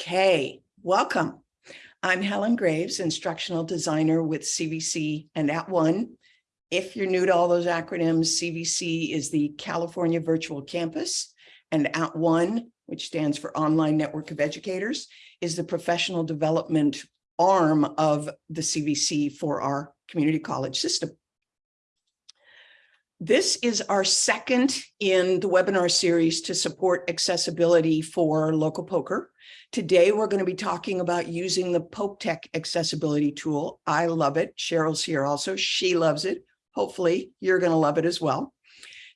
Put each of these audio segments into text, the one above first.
Okay, welcome. I'm Helen Graves, instructional designer with CVC and @ONE. If you're new to all those acronyms, CVC is the California Virtual Campus and @ONE, which stands for Online Network of Educators, is the professional development arm of the CVC for our community college system. This is our second in the webinar series to support accessibility for local POCR. Today, we're going to be talking about using the Pope Tech accessibility tool. I love it. Cheryl's here also. She loves it. Hopefully, you're going to love it as well.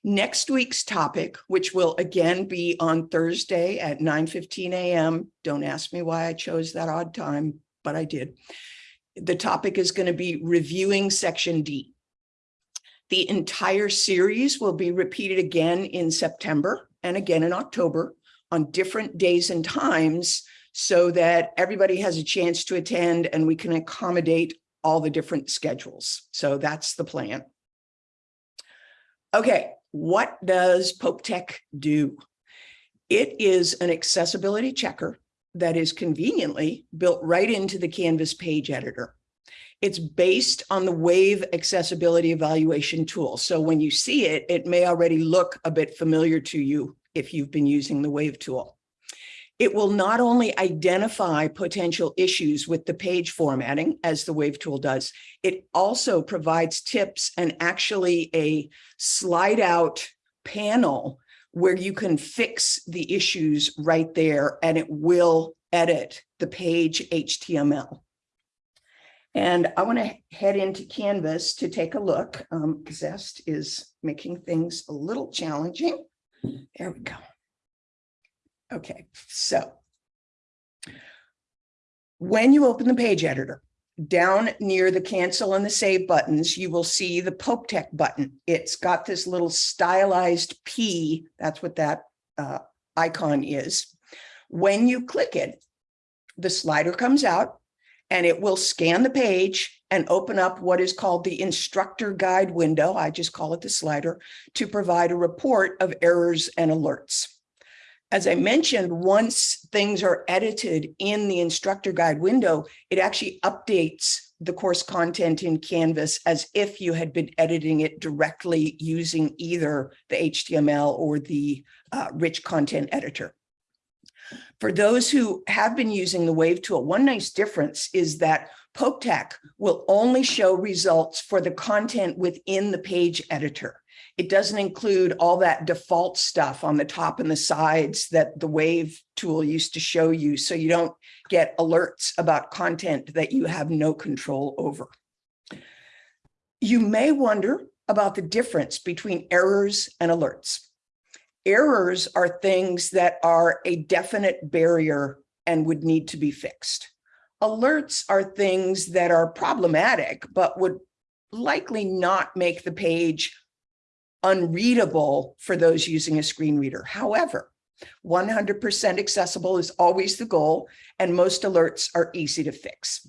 Next week's topic, which will again be on Thursday at 9.15 a.m. Don't ask me why I chose that odd time, but I did. The topic is going to be reviewing section D. The entire series will be repeated again in September and again in October on different days and times so that everybody has a chance to attend and we can accommodate all the different schedules. So that's the plan. Okay, what does Pope Tech do? It is an accessibility checker that is conveniently built right into the Canvas page editor. It's based on the Wave accessibility evaluation tool. So when you see it, it may already look a bit familiar to you if you've been using the Wave tool. It will not only identify potential issues with the page formatting as the Wave tool does, it also provides tips and actually a slide out panel where you can fix the issues right there and it will edit the page HTML. And I want to head into Canvas to take a look. Um, Zest is making things a little challenging. There we go. Okay, so when you open the page editor, down near the cancel and the save buttons, you will see the Pope Tech button. It's got this little stylized P. That's what that uh, icon is. When you click it, the slider comes out and it will scan the page and open up what is called the instructor guide window. I just call it the slider to provide a report of errors and alerts. As I mentioned, once things are edited in the instructor guide window, it actually updates the course content in Canvas as if you had been editing it directly using either the HTML or the uh, rich content editor. For those who have been using the Wave tool, one nice difference is that Pope Tech will only show results for the content within the page editor. It doesn't include all that default stuff on the top and the sides that the Wave tool used to show you, so you don't get alerts about content that you have no control over. You may wonder about the difference between errors and alerts. Errors are things that are a definite barrier and would need to be fixed. Alerts are things that are problematic, but would likely not make the page unreadable for those using a screen reader. However, 100% accessible is always the goal, and most alerts are easy to fix.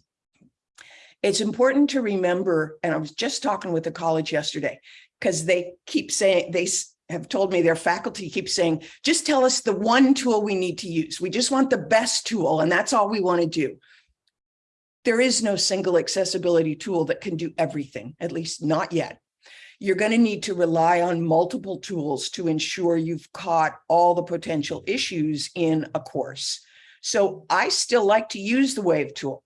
It's important to remember, and I was just talking with the college yesterday, because they keep saying, they have told me their faculty keeps saying, just tell us the one tool we need to use. We just want the best tool and that's all we want to do. There is no single accessibility tool that can do everything, at least not yet. You're going to need to rely on multiple tools to ensure you've caught all the potential issues in a course. So I still like to use the WAVE tool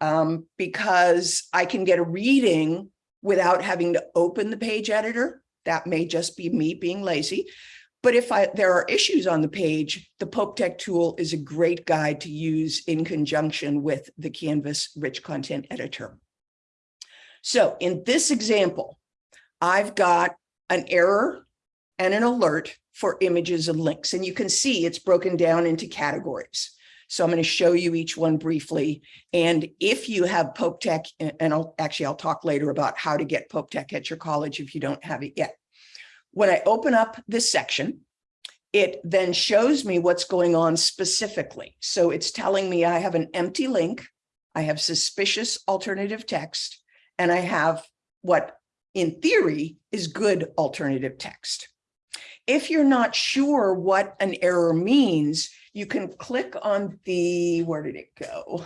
um, because I can get a reading without having to open the page editor that may just be me being lazy. But if I, there are issues on the page, the Pope Tech tool is a great guide to use in conjunction with the Canvas rich content editor. So in this example, I've got an error and an alert for images and links. And you can see it's broken down into categories. So I'm going to show you each one briefly. And if you have Pope Tech, and I'll actually, I'll talk later about how to get Pope Tech at your college if you don't have it yet. When I open up this section, it then shows me what's going on specifically. So it's telling me I have an empty link, I have suspicious alternative text, and I have what in theory is good alternative text. If you're not sure what an error means, you can click on the, where did it go?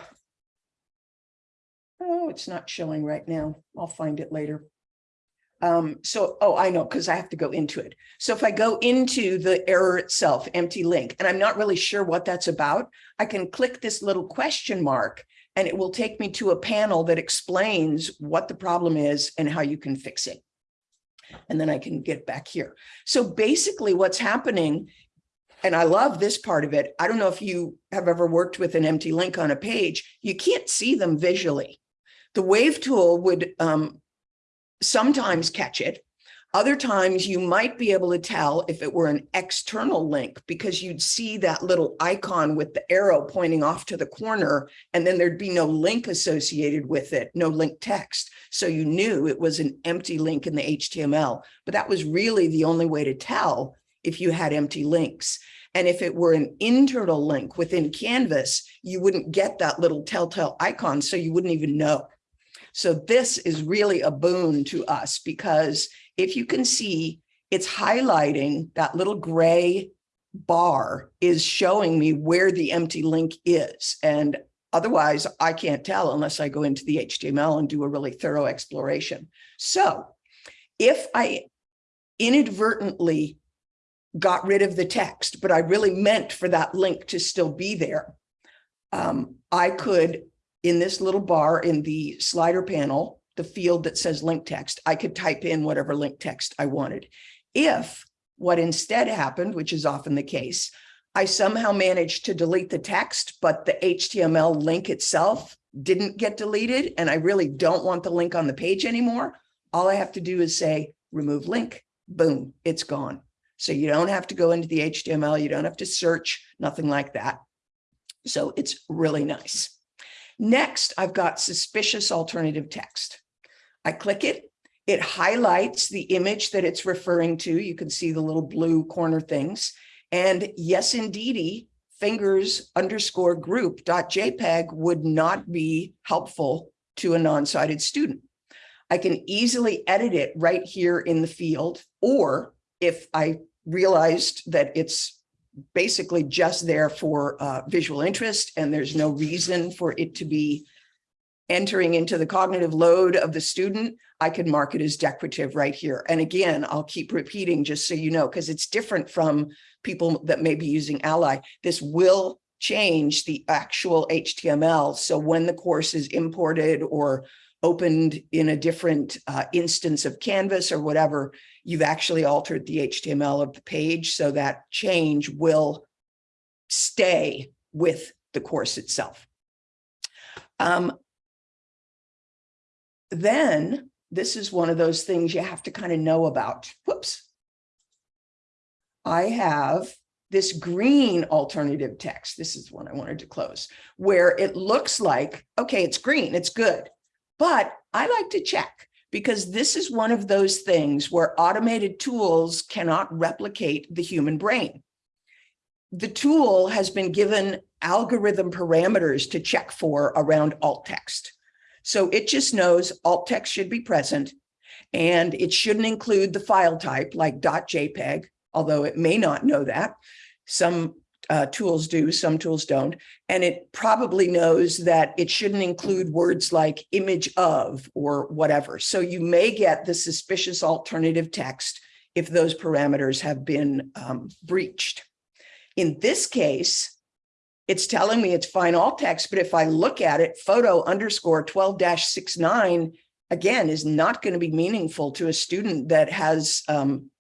Oh, it's not showing right now. I'll find it later. Um, so, oh, I know, because I have to go into it. So if I go into the error itself, empty link, and I'm not really sure what that's about, I can click this little question mark and it will take me to a panel that explains what the problem is and how you can fix it. And then I can get back here. So basically what's happening, and I love this part of it. I don't know if you have ever worked with an empty link on a page. You can't see them visually. The wave tool would um, sometimes catch it. Other times you might be able to tell if it were an external link because you'd see that little icon with the arrow pointing off to the corner and then there'd be no link associated with it, no link text. So you knew it was an empty link in the HTML, but that was really the only way to tell if you had empty links. And if it were an internal link within Canvas, you wouldn't get that little telltale icon, so you wouldn't even know. So this is really a boon to us because if you can see, it's highlighting that little gray bar is showing me where the empty link is. And otherwise I can't tell unless I go into the HTML and do a really thorough exploration. So if I inadvertently got rid of the text, but I really meant for that link to still be there, um, I could in this little bar in the slider panel, the field that says link text, I could type in whatever link text I wanted. If what instead happened, which is often the case, I somehow managed to delete the text, but the HTML link itself didn't get deleted, and I really don't want the link on the page anymore, all I have to do is say remove link, boom, it's gone. So you don't have to go into the HTML, you don't have to search, nothing like that. So it's really nice. Next, I've got suspicious alternative text. I click it, it highlights the image that it's referring to. You can see the little blue corner things. And yes, indeedy, fingers underscore group dot JPEG would not be helpful to a non-sighted student. I can easily edit it right here in the field, or if I realized that it's basically just there for uh, visual interest and there's no reason for it to be entering into the cognitive load of the student, I can mark it as decorative right here. And again, I'll keep repeating just so you know, because it's different from people that may be using Ally. This will change the actual HTML. So when the course is imported or opened in a different uh, instance of Canvas or whatever, you've actually altered the HTML of the page so that change will stay with the course itself. Um, then this is one of those things you have to kind of know about. Whoops. I have this green alternative text. This is one I wanted to close, where it looks like, okay, it's green, it's good. But I like to check because this is one of those things where automated tools cannot replicate the human brain. The tool has been given algorithm parameters to check for around alt text. So it just knows alt text should be present and it shouldn't include the file type like .jpeg, although it may not know that. Some uh, tools do, some tools don't. And it probably knows that it shouldn't include words like image of or whatever. So you may get the suspicious alternative text if those parameters have been um, breached. In this case, it's telling me it's fine alt text, but if I look at it, photo underscore 12-69, again, is not going to be meaningful to a student that has um,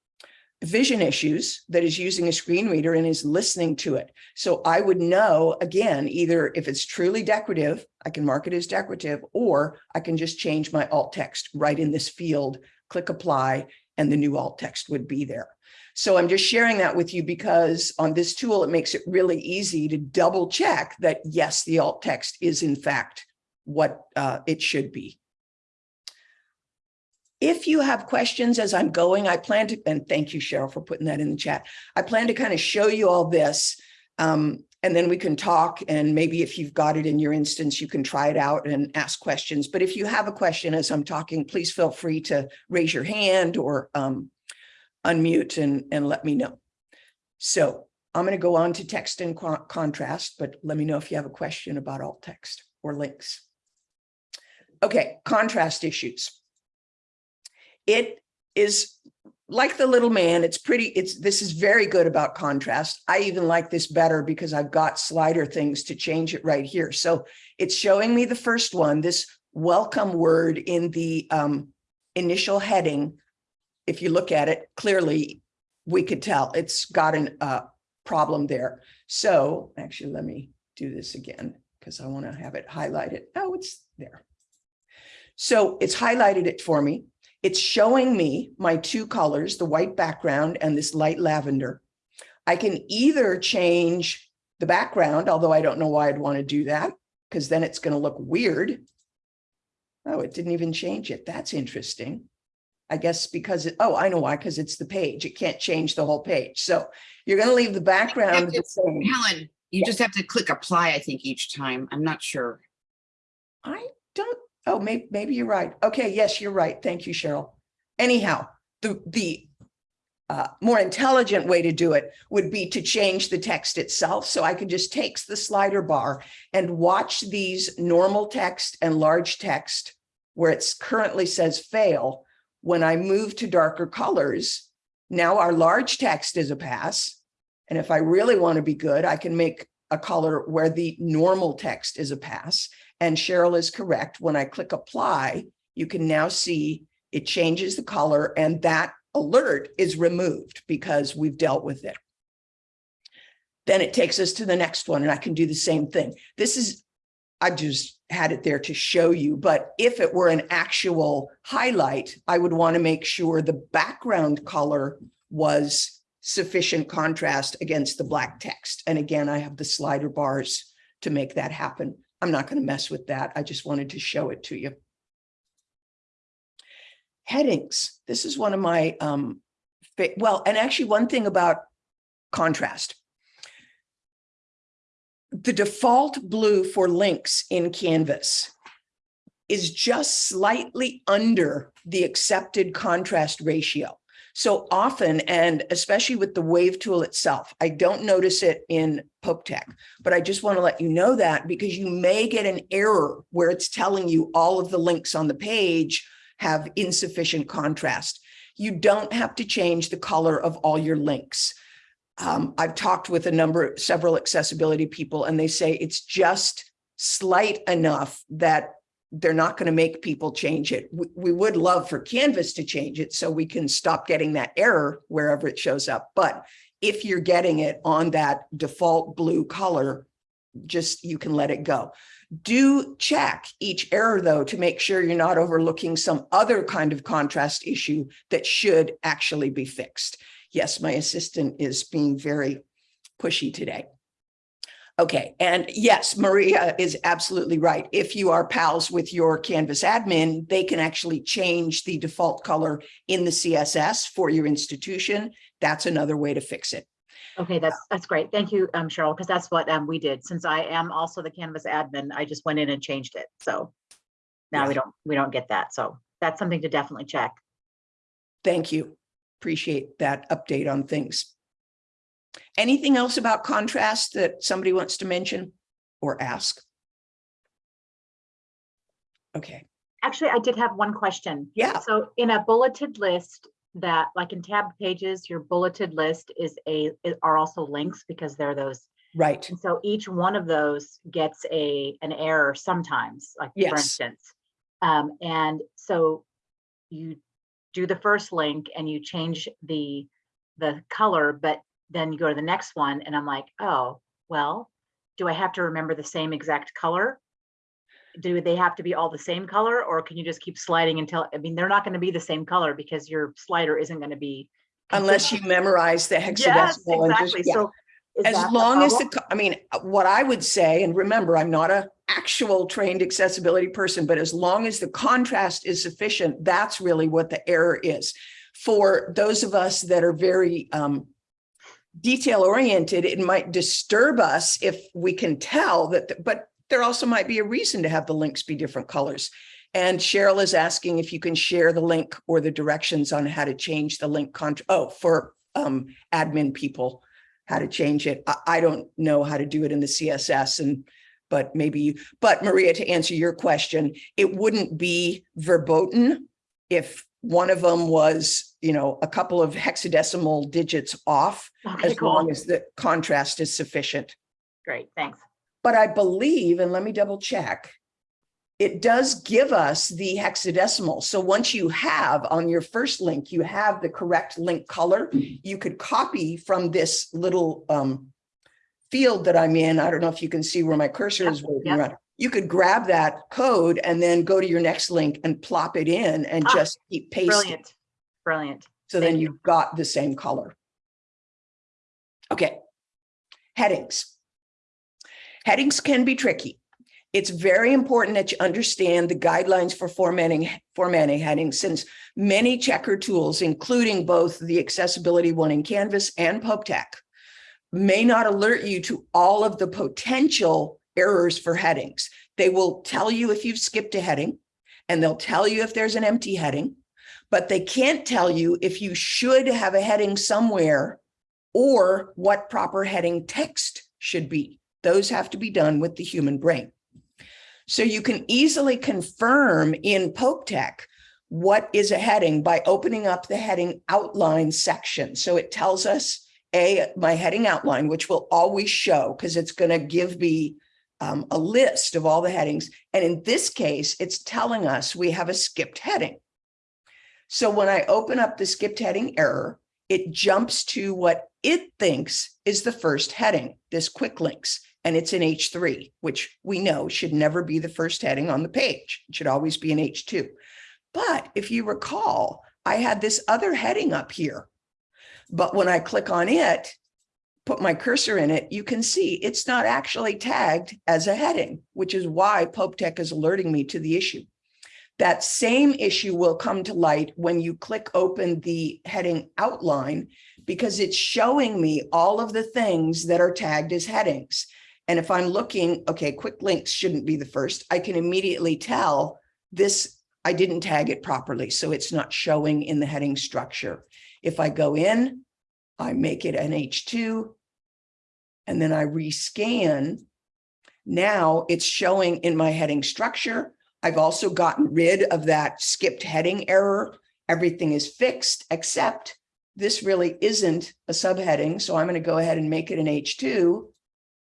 vision issues that is using a screen reader and is listening to it. So I would know, again, either if it's truly decorative, I can mark it as decorative, or I can just change my alt text right in this field, click apply, and the new alt text would be there. So I'm just sharing that with you because on this tool, it makes it really easy to double check that yes, the alt text is in fact what uh, it should be. If you have questions as I'm going, I plan to, and thank you, Cheryl, for putting that in the chat. I plan to kind of show you all this, um, and then we can talk, and maybe if you've got it in your instance, you can try it out and ask questions. But if you have a question as I'm talking, please feel free to raise your hand or um, unmute and, and let me know. So I'm going to go on to text and con- contrast, but let me know if you have a question about alt text or links. Okay, contrast issues. It is like the little man, it's pretty, it's, this is very good about contrast. I even like this better because I've got slider things to change it right here. So it's showing me the first one, this welcome word in the um, initial heading. If you look at it clearly, we could tell it's got an uh, problem there. So actually, let me do this again because I want to have it highlighted. Oh, it's there. So it's highlighted it for me. It's showing me my two colors, the white background and this light lavender. I can either change the background, although I don't know why I'd want to do that, because then it's going to look weird. Oh, it didn't even change it. That's interesting. I guess because it, oh, I know why, because it's the page. It can't change the whole page. So you're going to leave the background the same. Helen, you just have to click apply, I think, each time. I'm not sure. I don't, oh, maybe, maybe you're right. Okay, yes, you're right. Thank you, Cheryl. Anyhow, the, the uh, more intelligent way to do it would be to change the text itself. So I could just take the slider bar and watch these normal text and large text where it's currently says fail. When I move to darker colors, now our large text is a pass. And if I really want to be good, I can make a color where the normal text is a pass. And Cheryl is correct. When I click apply, you can now see it changes the color and that alert is removed because we've dealt with it. Then it takes us to the next one and I can do the same thing. This is, I just had it there to show you, but if it were an actual highlight, I would want to make sure the background color was sufficient contrast against the black text. And again, I have the slider bars to make that happen. I'm not going to mess with that. I just wanted to show it to you. Headings. This is one of my, um, well, and actually one thing about contrast. The default blue for links in Canvas is just slightly under the accepted contrast ratio. So often, and especially with the wave tool itself, I don't notice it in PopeTech, but I just want to let you know that because you may get an error where it's telling you all of the links on the page have insufficient contrast. You don't have to change the color of all your links. Um, I've talked with a number, of several accessibility people, and they say it's just slight enough that they're not going to make people change it. We, we, would love for Canvas to change it so we can stop getting that error wherever it shows up. But if you're getting it on that default blue color, just you can let it go. Do check each error though to make sure you're not overlooking some other kind of contrast issue that should actually be fixed. Yes, my assistant is being very pushy today. Okay, and yes, Maria is absolutely right. If you are pals with your Canvas admin, they can actually change the default color in the CSS for your institution. That's another way to fix it. Okay, that's that's great. Thank you, um, Cheryl, because that's what um, we did. Since I am also the Canvas admin, I just went in and changed it. So now Yeah. we don't we don't get that. So that's something to definitely check. Thank you. Appreciate that update on things. Anything else about contrast that somebody wants to mention or ask? Okay, Actually, I did have one question. yeah, So in a bulleted list that like in tab pages, your bulleted list is a are also links because they're those. right. And so each one of those gets a an error sometimes, like for instance. Um, and so you do the first link and you change the the color, but then you go to the next one and I'm like, oh, well, do I have to remember the same exact color? Do they have to be all the same color or can you just keep sliding until, I mean, they're not going to be the same color because your slider isn't going to be. Unless you memorize the Yes, hexadecimal. just- exactly. yeah. So. is As long as the, I mean, uh, what I would say, and remember, I'm not a actual trained accessibility person, but as long as the contrast is sufficient, that's really what the error is. For those of us that are very um, detail oriented, it might disturb us if we can tell that, the- but there also might be a reason to have the links be different colors. And Cheryl is asking if you can share the link or the directions on how to change the link. Con oh, for um, admin people how to change it. I, I don't know how to do it in the CSS and, but maybe, you. but Maria, to answer your question, it wouldn't be verboten if one of them was, you know, a couple of hexadecimal digits off, Okay, as long as the contrast is sufficient. Great, thanks. But I believe, and let me double check, it does give us the hexadecimal. So once you have on your first link, you have the correct link color, you could copy from this little um field that I'm in. I don't know if you can see where my cursor Yep, is waving yep. around. You could grab that code and then go to your next link and plop it in and Ah, just keep pasting. Brilliant, brilliant. So then Thank you. you've got the same color. Okay. Headings. Headings can be tricky. It's very important that you understand the guidelines for formatting, formatting headings since many checker tools, including both the accessibility one in Canvas and PopeTech, may not alert you to all of the potential errors for headings. They will tell you if you've skipped a heading and they'll tell you if there's an empty heading but they can't tell you if you should have a heading somewhere or what proper heading text should be. Those have to be done with the human brain. So you can easily confirm in PopeTech what is a heading by opening up the heading outline section. So it tells us a my heading outline, which will always show because it's going to give me um, a list of all the headings. And in this case, it's telling us we have a skipped heading. So when I open up the skipped heading error, it jumps to what it thinks is the first heading, this quick links, and it's in H3, which we know should never be the first heading on the page. It should always be in H2. But if you recall, I had this other heading up here. But when I click on it, put my cursor in it, you can see it's not actually tagged as a heading, which is why PopeTech is alerting me to the issue. That same issue will come to light when you click open the heading outline because it's showing me all of the things that are tagged as headings. And if I'm looking, okay, quick links shouldn't be the first, I can immediately tell this, I didn't tag it properly, so it's not showing in the heading structure. If I go in, I make it an H2, and then I rescan, now it's showing in my heading structure. I've also gotten rid of that skipped heading error. Everything is fixed, except this really isn't a subheading. So I'm going to go ahead and make it an H2.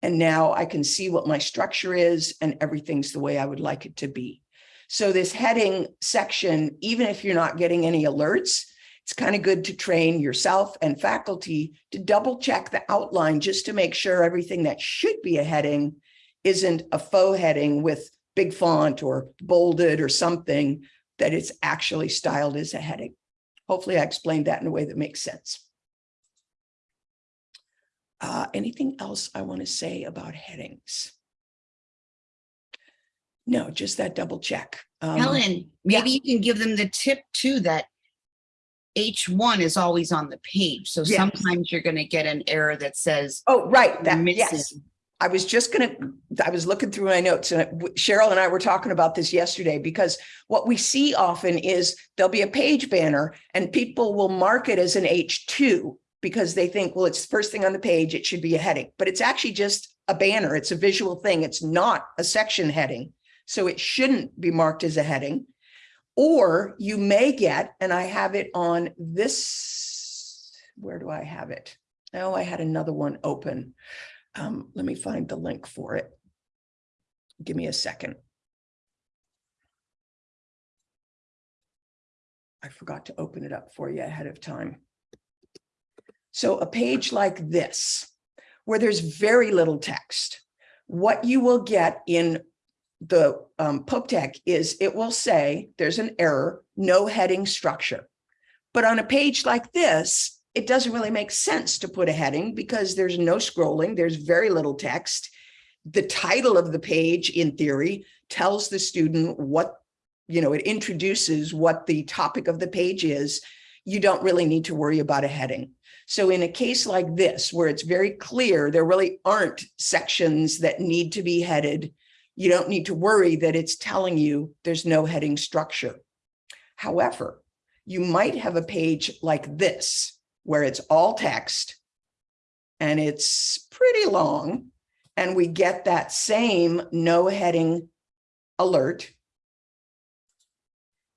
And now I can see what my structure is and everything's the way I would like it to be. So this heading section, even if you're not getting any alerts, it's kind of good to train yourself and faculty to double check the outline just to make sure everything that should be a heading isn't a faux heading with big font or bolded or something that it's actually styled as a heading. Hopefully I explained that in a way that makes sense. Uh, anything else I want to say about headings? No, just that double check. Um, Helen, maybe you can give them the tip too that H1 is always on the page. So Yes. sometimes you're going to get an error that says Oh, right, that, yes. I was just gonna, I was looking through my notes and Cheryl and I were talking about this yesterday because what we see often is there'll be a page banner and people will mark it as an H2 because they think, well, it's the first thing on the page, it should be a heading, but it's actually just a banner. It's a visual thing. It's not a section heading. So it shouldn't be marked as a heading. Or you may get, and I have it on this, where do I have it? Oh, I had another one open. Um, let me find the link for it. Give me a second. I forgot to open it up for you ahead of time. So a page like this, where there's very little text, what you will get in the um, PopeTech is it will say there's an error, no heading structure. But on a page like this, it doesn't really make sense to put a heading because there's no scrolling, there's very little text. The title of the page, in theory, tells the student what, you know, it introduces what the topic of the page is. You don't really need to worry about a heading. So in a case like this, where it's very clear, there really aren't sections that need to be headed. You don't need to worry that it's telling you there's no heading structure. However, you might have a page like this, where it's all text and it's pretty long. And we get that same no heading alert.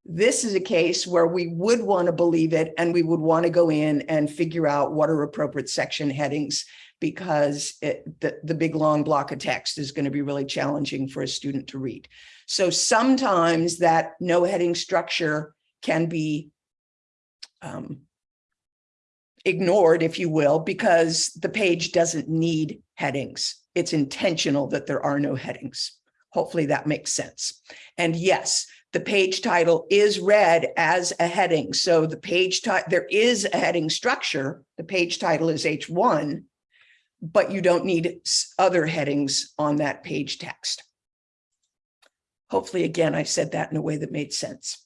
This is a case where we would want to believe it and we would want to go in and figure out what are appropriate section headings because it, the, the big long block of text is going to be really challenging for a student to read. So sometimes that no heading structure can be um, ignored, if you will, because the page doesn't need headings. It's intentional that there are no headings. Hopefully that makes sense. And yes, the page title is read as a heading. So the page title, there is a heading structure. The page title is H1, but you don't need other headings on that page text. Hopefully, again, I said that in a way that made sense.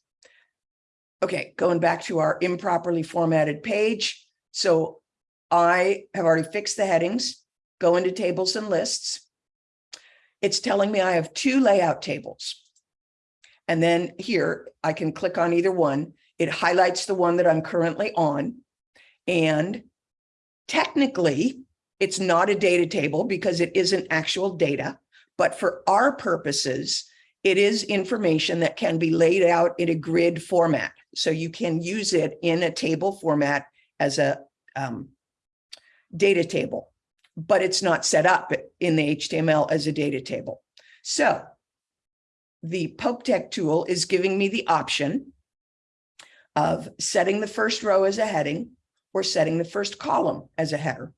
Okay, going back to our improperly formatted page. So I have already fixed the headings, go into tables and lists. It's telling me I have two layout tables. And then here I can click on either one. It highlights the one that I'm currently on. And technically, it's not a data table because it isn't actual data. But for our purposes, it is information that can be laid out in a grid format. So you can use it in a table format as a um, data table, but it's not set up in the HTML as a data table. So the Pope Tech tool is giving me the option of setting the first row as a heading or setting the first column as a header.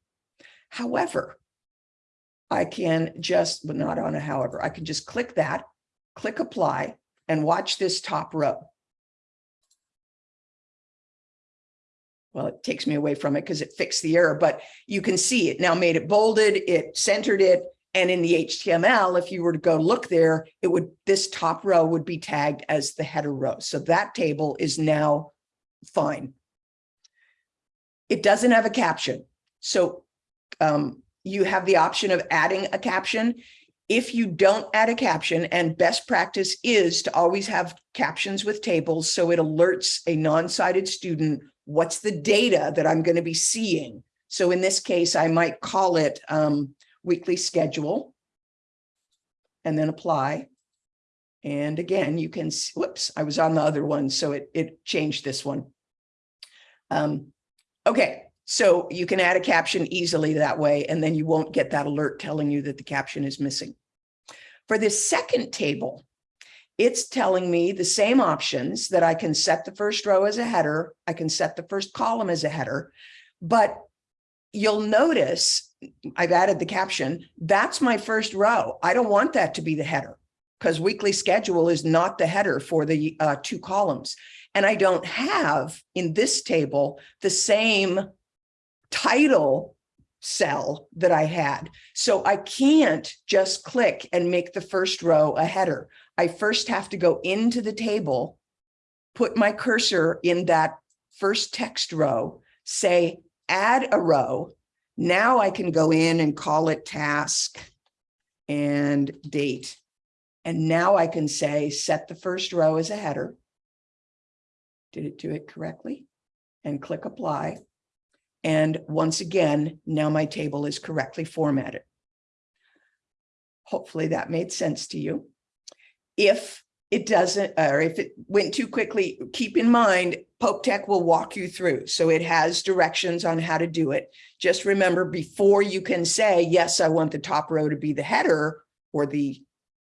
However, I can just, but not on a however, I can just click that, click apply and watch this top row. Well, it takes me away from it because it fixed the error, but you can see it now made it bolded, it centered it. And in the HTML, if you were to go look there, it would, this top row would be tagged as the header row. So that table is now fine. It doesn't have a caption. So um, you have the option of adding a caption. If you don't add a caption, and best practice is to always have captions with tables, so it alerts a non-sighted student what's the data that I'm going to be seeing. So in this case, I might call it um, weekly schedule and then apply. And again, you can, whoops, I was on the other one, so it, it changed this one. Um, okay, so you can add a caption easily that way, and then you won't get that alert telling you that the caption is missing. For this second table, it's telling me the same options that I can set the first row as a header, I can set the first column as a header, but you'll notice I've added the caption, that's my first row. I don't want that to be the header because weekly schedule is not the header for the uh, two columns. And I don't have in this table the same title cell that I had. So I can't just click and make the first row a header. I first have to go into the table, put my cursor in that first text row, say add a row. Now I can go in and call it task and date. And now I can say set the first row as a header. Did it do it correctly? And click apply. And once again, now my table is correctly formatted. Hopefully that made sense to you. If it doesn't, or if it went too quickly, keep in mind, Pope Tech will walk you through. So it has directions on how to do it. Just remember before you can say, yes, I want the top row to be the header or the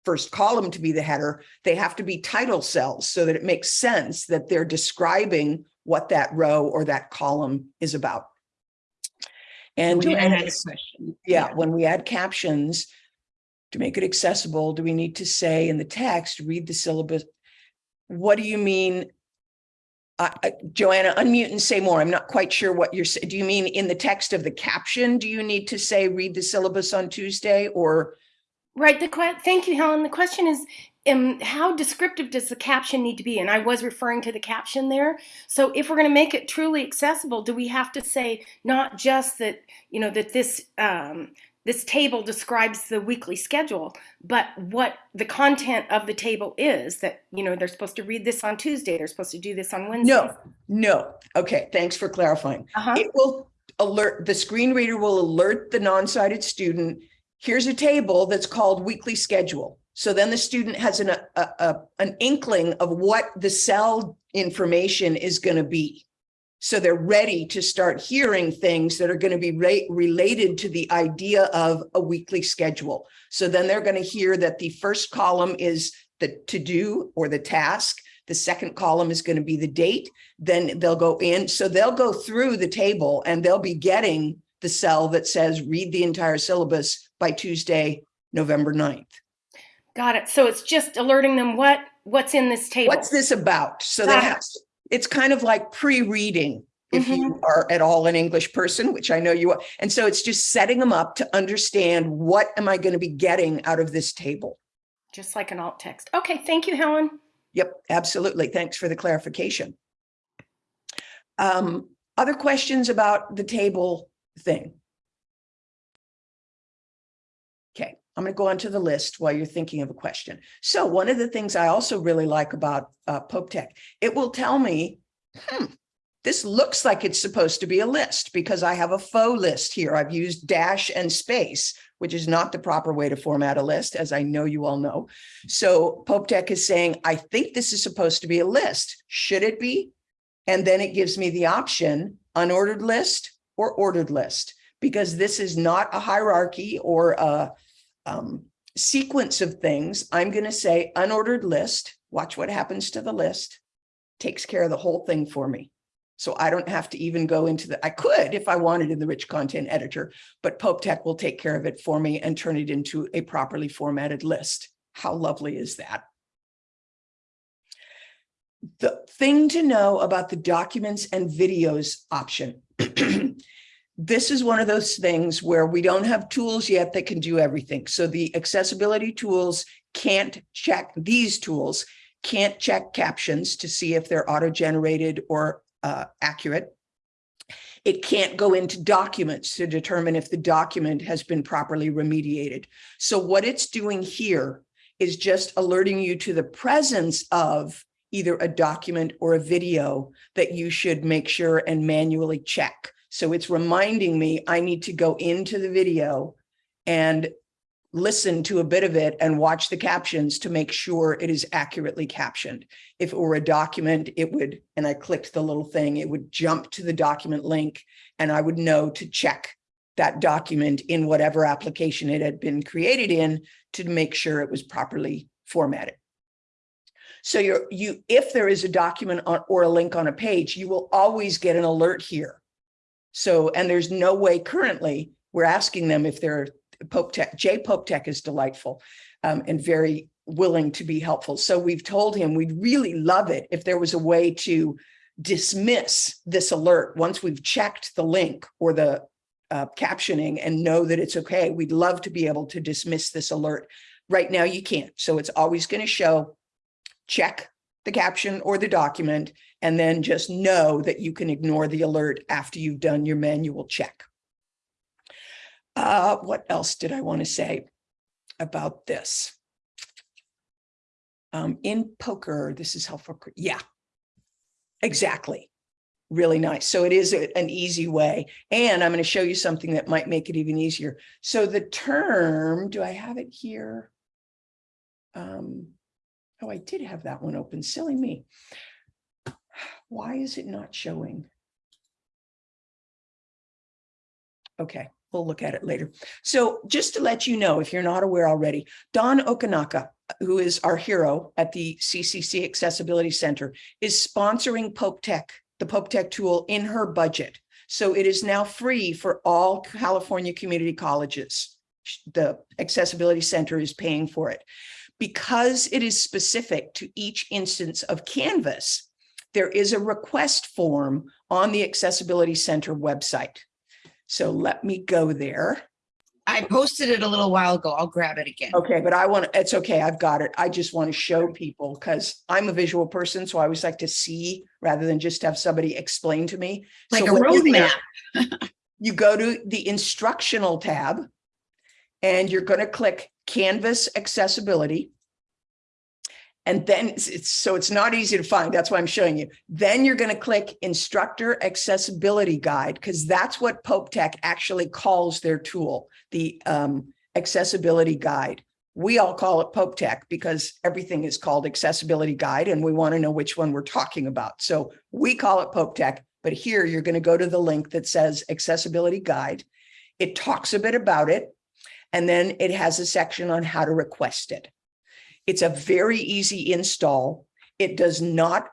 first column to be the header, they have to be title cells so that it makes sense that they're describing what that row or that column is about. And Joanna Joanna, had a question. yeah, when we add captions to make it accessible, do we need to say in the text, read the syllabus? What do you mean? Joanna, unmute and say more. I'm not quite sure what you're saying. Do you mean in the text of the caption? Do you need to say read the syllabus on Tuesday or? Right. The thank you, Helen. The question is, um, how descriptive does the caption need to be? And I was referring to the caption there. So if we're going to make it truly accessible, do we have to say not just that you know that this um, this table describes the weekly schedule, but what the content of the table is? That you know they're supposed to read this on Tuesday, they're supposed to do this on Wednesday. No, no. Okay, thanks for clarifying. Uh-huh. It will, alert, the screen reader will alert the non-sighted student, here's a table that's called weekly schedule. So then the student has an, a, a, an inkling of what the cell information is going to be. So they're ready to start hearing things that are going to be re- related to the idea of a weekly schedule. So then they're going to hear that the first column is the to do or the task. The second column is going to be the date. Then they'll go in. So they'll go through the table and they'll be getting the cell that says read the entire syllabus by Tuesday, November 9th. Got it. So it's just alerting them what what's in this table. What's this about? So they Got it. have, it's kind of like pre-reading if you are at all an English person, which I know you are. And so it's just setting them up to understand what am I going to be getting out of this table? Just like an alt text. Okay, thank you, Helen. Yep, absolutely. Thanks for the clarification. Um, other questions about the table thing? I'm going to go on to the list while you're thinking of a question. So one of the things I also really like about uh, Pope Tech, it will tell me, hmm, this looks like it's supposed to be a list because I have a faux list here. I've used dash and space, which is not the proper way to format a list, as I know you all know. So Pope Tech is saying, I think this is supposed to be a list. Should it be? And then it gives me the option unordered list or ordered list, because this is not a hierarchy or a um, sequence of things. I'm going to say unordered list. Watch what happens to the list. Takes care of the whole thing for me. So I don't have to even go into the, I could if I wanted in the rich content editor, but Pope Tech will take care of it for me and turn it into a properly formatted list. How lovely is that? The thing to know about the documents and videos option. This is one of those things where we don't have tools yet that can do everything. So the accessibility tools can't check, these tools can't check captions to see if they're auto-generated or uh, accurate. It can't go into documents to determine if the document has been properly remediated. So what it's doing here is just alerting you to the presence of either a document or a video that you should make sure and manually check. So it's reminding me I need to go into the video and listen to a bit of it and watch the captions to make sure it is accurately captioned. If it were a document, it would, and I clicked the little thing, it would jump to the document link and I would know to check that document in whatever application it had been created in to make sure it was properly formatted. So you're, you, if there is a document on, or a link on a page, you will always get an alert here. So, and there's no way currently, we're asking them if they're Pope Tech, Jay Pope Tech is delightful um, and very willing to be helpful. So we've told him we'd really love it if there was a way to dismiss this alert once we've checked the link or the uh, captioning and know that it's okay. We'd love to be able to dismiss this alert. Right now you can't. So it's always going to show check the caption or the document, and then just know that you can ignore the alert after you've done your manual check. Uh, what else did I want to say about this? Um, in POCR, this is helpful. Yeah, exactly. Really nice. So it is a- an easy way. And I'm going to show you something that might make it even easier. So the term, do I have it here? Um, oh, I did have that one open. Silly me. Why is it not showing? Okay, we'll look at it later. So just to let you know, if you're not aware already, Dawn Okinaka, who is our hero at the CCC Accessibility Center, is sponsoring Pope Tech, the Pope Tech tool in her budget. So it is now free for all California community colleges. The Accessibility Center is paying for it. Because it is specific to each instance of Canvas, there is a request form on the Accessibility Center website. So let me go there. I posted it a little while ago. I'll grab it again. Okay, but I want, it's okay, I've got it. I just want to show people because I'm a visual person, so I always like to see rather than just have somebody explain to me. Like So a when you're there, roadmap. You go to the instructional tab and you're going to click Canvas Accessibility. And then it's, it's- so it's not easy to find. That's why I'm showing you. Then you're going to click instructor accessibility guide because that's what Pope Tech actually calls their tool, the um, accessibility guide. We all call it Pope Tech because everything is called accessibility guide and we want to know which one we're talking about. So we call it Pope Tech, but here you're going to go to the link that says accessibility guide. It talks a bit about it. And then it has a section on how to request it. It's a very easy install. It does not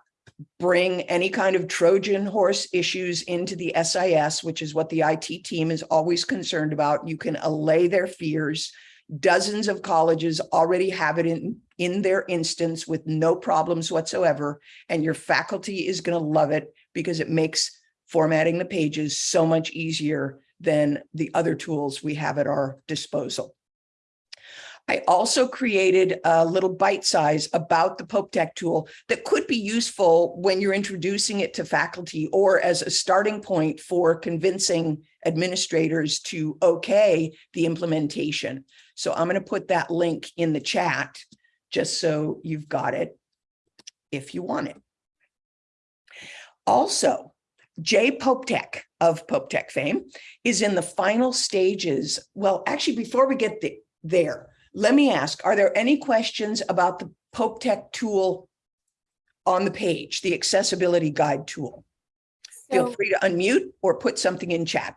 bring any kind of Trojan horse issues into the SIS, which is what the IT team is always concerned about. You can allay their fears. Dozens of colleges already have it in, in their instance with no problems whatsoever. And your faculty is going to love it because it makes formatting the pages so much easier than the other tools we have at our disposal. I also created a little bite size about the Pope Tech tool that could be useful when you're introducing it to faculty or as a starting point for convincing administrators to okay the implementation. So I'm going to put that link in the chat just so you've got it if you want it. Also, Jay Pope Tech of Pope Tech fame is in the final stages. Well, actually, before we get the, there, let me ask, are there any questions about the Pope Tech tool on the page, the accessibility guide tool? Feel free to unmute or put something in chat.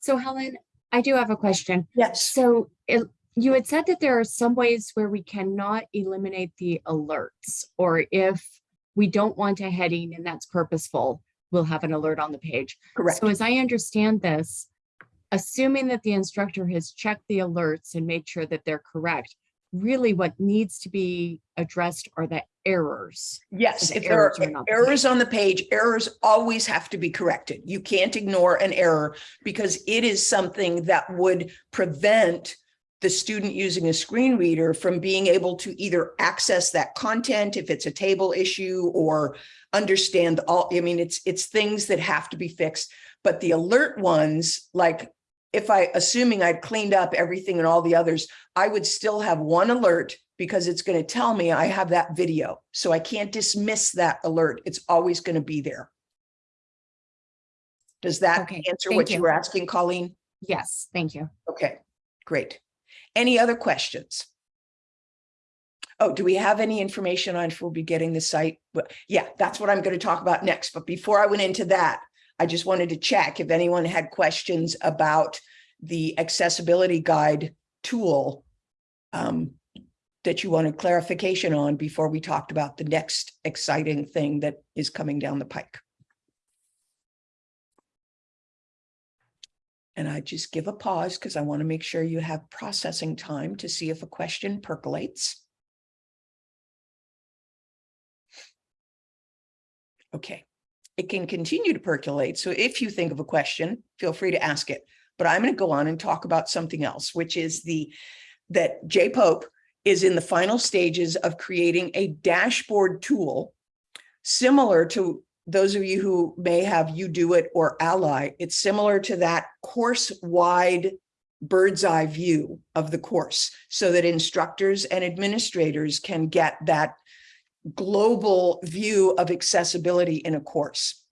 so Helen, I do have a question. Yes. So it, you had said that there are some ways where we cannot eliminate the alerts, or if we don't want a heading and that's purposeful, we'll have an alert on the page. Correct. So as I understand this, assuming that the instructor has checked the alerts and made sure that they're correct, really what needs to be addressed are the errors. Yes, the if there are are errors on the page, errors always have to be corrected. You can't ignore an error because it is something that would prevent the student using a screen reader from being able to either access that content if it's a table issue or understand all, I mean, it's, it's things that have to be fixed. But the alert ones, like if I, assuming I'd cleaned up everything and all the others, I would still have one alert because it's going to tell me I have that video. So I can't dismiss that alert. It's always going to be there. Does that Okay, answer what you you. were asking, Colleen? Yes, thank you. Okay, great. Any other questions? Oh, do we have any information on if we'll be getting the site? Well, Yeah, that's what I'm going to talk about next. But before I went into that, I just wanted to check if anyone had questions about the accessibility guide tool um, that you wanted clarification on before we talked about the next exciting thing that is coming down the pike. And I just give a pause because I want to make sure you have processing time to see if a question percolates. Okay, it can continue to percolate. So if you think of a question, feel free to ask it. But I'm going to go on and talk about something else, which is the that J Pope is in the final stages of creating a dashboard tool similar to those of you who may have UDOIT or Ally. It's similar to that course-wide bird's eye view of the course so that instructors and administrators can get that global view of accessibility in a course.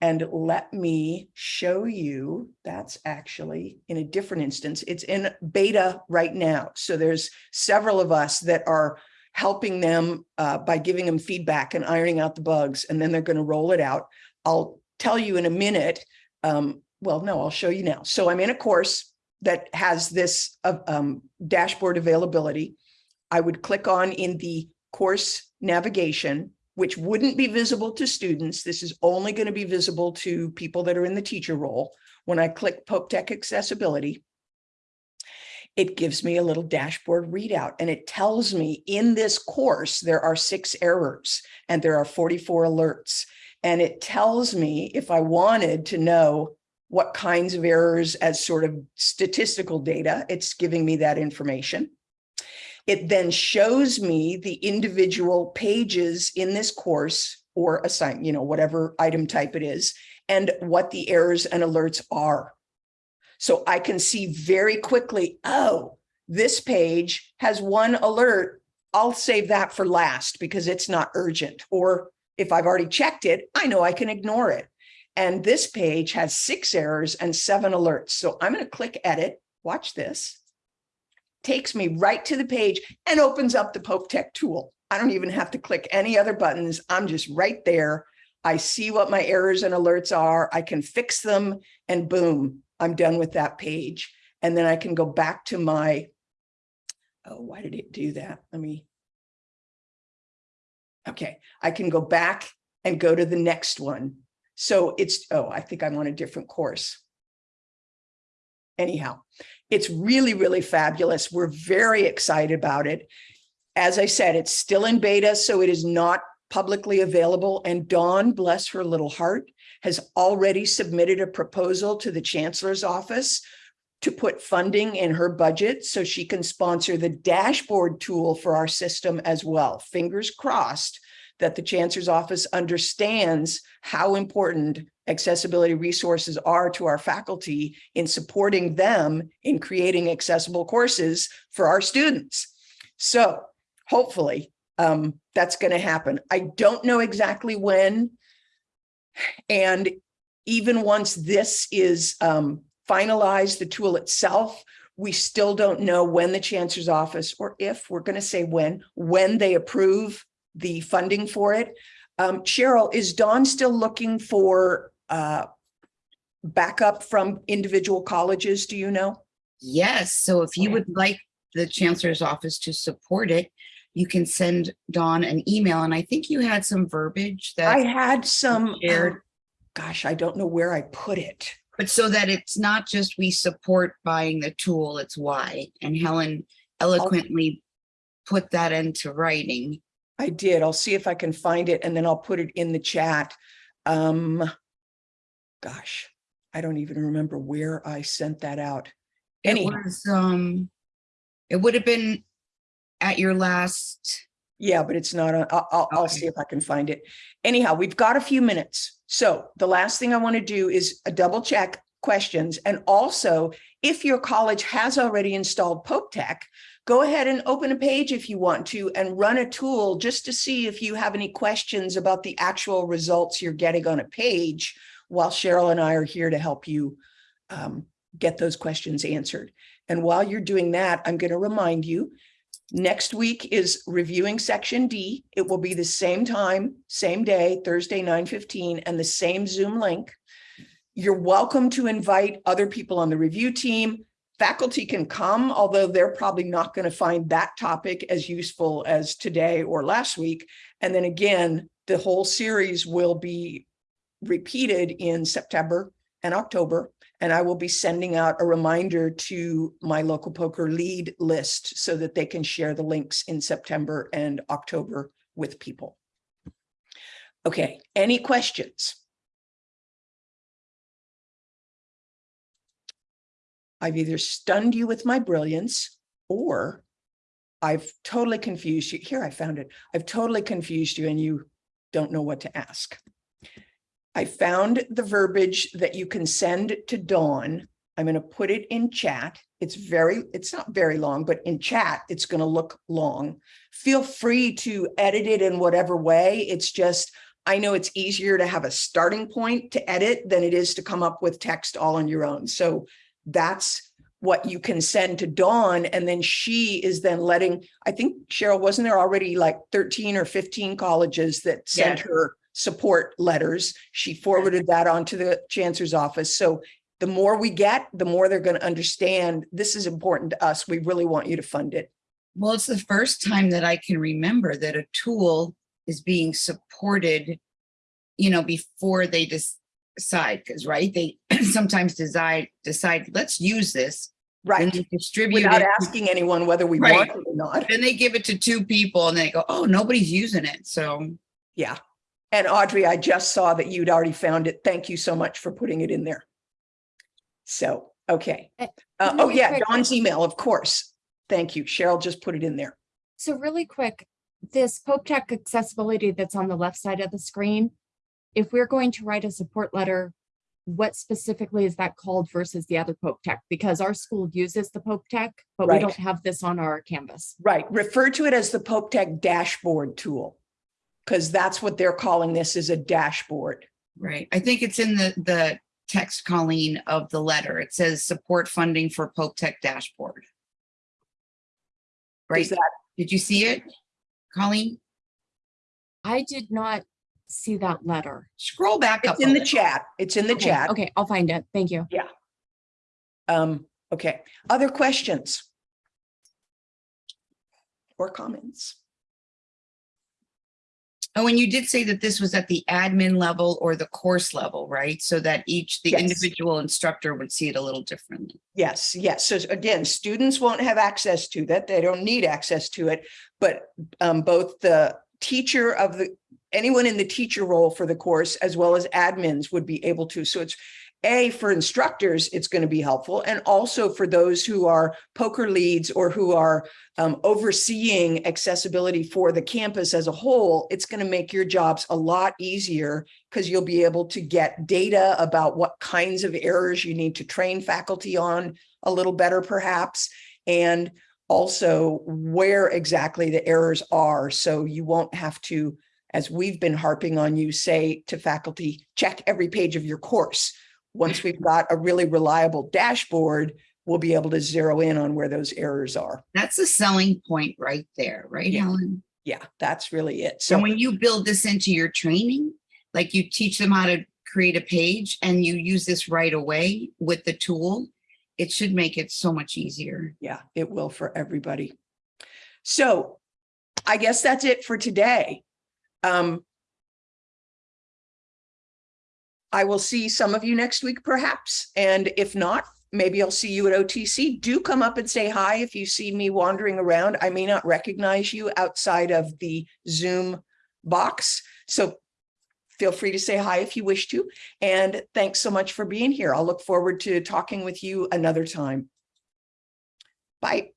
And let me show you, that's actually in a different instance. It's in beta right now. So there's several of us that are helping them uh, by giving them feedback and ironing out the bugs, and then they're going to roll it out. I'll tell you in a minute. Um, well, no, I'll show you now. So I'm in a course that has this uh, um, dashboard availability. I would click on in the course navigation, which wouldn't be visible to students. This is only going to be visible to people that are in the teacher role. When I click Pope Tech Accessibility, it gives me a little dashboard readout and it tells me in this course, there are six errors and there are 44 alerts. And it tells me if I wanted to know what kinds of errors as sort of statistical data, it's giving me that information. It then shows me the individual pages in this course or assign, you know, whatever item type it is, and what the errors and alerts are. So I can see very quickly, oh, this page has one alert I'll save that for last because it's not urgent. Or if I've already checked it, I know I can ignore it. And this page has six errors and seven alerts. So I'm going to click edit. Watch this. Takes me right to the page and opens up the Pope Tech tool. I don't even have to click any other buttons. I'm just right there. I see what my errors and alerts are. I can fix them and boom, I'm done with that page. And then I can go back to my, oh, why did it do that? Let me. Okay, I can go back and go to the next one. So it's, oh, I think I'm on a different course. Anyhow, it's really, really fabulous. We're very excited about it. As I said, it's still in beta, so it is not publicly available. And Dawn, bless her little heart, has already submitted a proposal to the chancellor's office to put funding in her budget so she can sponsor the dashboard tool for our system as well. Fingers crossed that the chancellor's office understands how important accessibility resources are to our faculty in supporting them in creating accessible courses for our students. So hopefully um, that's going to happen. I don't know exactly when. And even once this is um, finalized, the tool itself, we still don't know when the chancellor's office, or if we're going to say when, when they approve the funding for it. Um, Cheryl, is Dawn still looking for uh, backup from individual colleges? Do you know? Yes, so if you Okay. would like the chancellor's office to support it, you can send Dawn an email, and I think you had some verbiage that I had some, shared. um, gosh, I don't know where I put it. but so that it's not just we support buying the tool, it's why. And Helen eloquently put that into writing. I did. I'll see if I can find it and then I'll put it in the chat. Um, gosh, I don't even remember where I sent that out. It was, um, it would have been at your last, yeah, but it's not, on- I'll, I'll, I'll see if I can find it. Anyhow, we've got a few minutes. So the last thing I want to do is a double check questions. And also, if your college has already installed Pope Tech, go ahead and open a page if you want to and run a tool just to see if you have any questions about the actual results you're getting on a page while Cheryl and I are here to help you um, get those questions answered. And while you're doing that, I'm going to remind you, next week is reviewing section D. It will be the same time, same day, Thursday, 9:15, and the same Zoom link. You're welcome to invite other people on the review team. Faculty can come, although they're probably not going to find that topic as useful as today or last week. And then again, the whole series will be repeated in September and October. And I will be sending out a reminder to my local POCR lead list so that they can share the links in September and October with people. Okay, any questions? I've either stunned you with my brilliance or I've totally confused you. Here, I found it. I've totally confused you and you don't know what to ask. I found the verbiage that you can send to Dawn. I'm going to put it in chat. It's very, it's not very long, but in chat, it's going to look long. Feel free to edit it in whatever way. It's just, I know it's easier to have a starting point to edit than it is to come up with text all on your own. So that's what you can send to Dawn. And then she is then letting, I think Cheryl, wasn't there already like 13 or 15 colleges that sent Yeah. her support letters? She forwarded that on to the chancellor's office. So the more we get, the more they're going to understand this is important to us. We really want you to fund it. well, it's the first time that I can remember that a tool is being supported, you know, before they decide, because, right, they sometimes decide, decide, let's use this. Right. they distribute Without it. asking anyone whether we Right. want it or not. Then they give it to two people and they go, oh, nobody's using it. So Yeah. And Audrey, I just saw that you'd already found it. Thank you so much for putting it in there. So, okay. Uh, Uh, oh, yeah, Dawn's email, of course. Thank you. Cheryl just put it in there. So really quick, this Pope Tech accessibility that's on the left side of the screen, if we're going to write a support letter what specifically is that called versus the other Pope Tech? Because our school uses the Pope Tech, but we don't have this on our Canvas. Right, refer to it as the Pope Tech dashboard tool. Because that's what they're calling this is a dashboard. Right. I think it's in the, the text, Colleen, of the letter. It says support funding for Pope Tech dashboard. Right? That, Did you see it, Colleen? I did not see that letter. Scroll back up. it's in the little. chat, it's in the Okay, chat. Okay, I'll find it. Thank you. Yeah. Um, okay, other questions? Or comments? Oh, and you did say that this was at the admin level or the course level, right? So that each, the Yes. individual instructor would see it a little differently. Yes, yes. So again, students won't have access to that. They don't need access to it. But um, both the teacher of the, anyone in the teacher role for the course, as well as admins would be able to. So it's A, for instructors, it's going to be helpful. And also for those who are POCR leads or who are um, overseeing accessibility for the campus as a whole, it's going to make your jobs a lot easier because you'll be able to get data about what kinds of errors you need to train faculty on a little better perhaps, and also where exactly the errors are. So you won't have to, as we've been harping on you, say to faculty, check every page of your course. Once we've got a really reliable dashboard, we'll be able to zero in on where those errors are. That's a selling point right there, right, Yeah. Helen? Yeah, that's really it. So So when you build this into your training, like you teach them how to create a page and you use this right away with the tool, it should make it so much easier. yeah, it will for everybody. So I guess that's it for today. Um, I will see some of you next week perhaps, and if not, maybe I'll see you at OTC. Do come up and say hi if you see me wandering around. I may not recognize you outside of the Zoom box, so feel free to say hi if you wish to. And thanks so much for being here. I'll look forward to talking with you another time. Bye.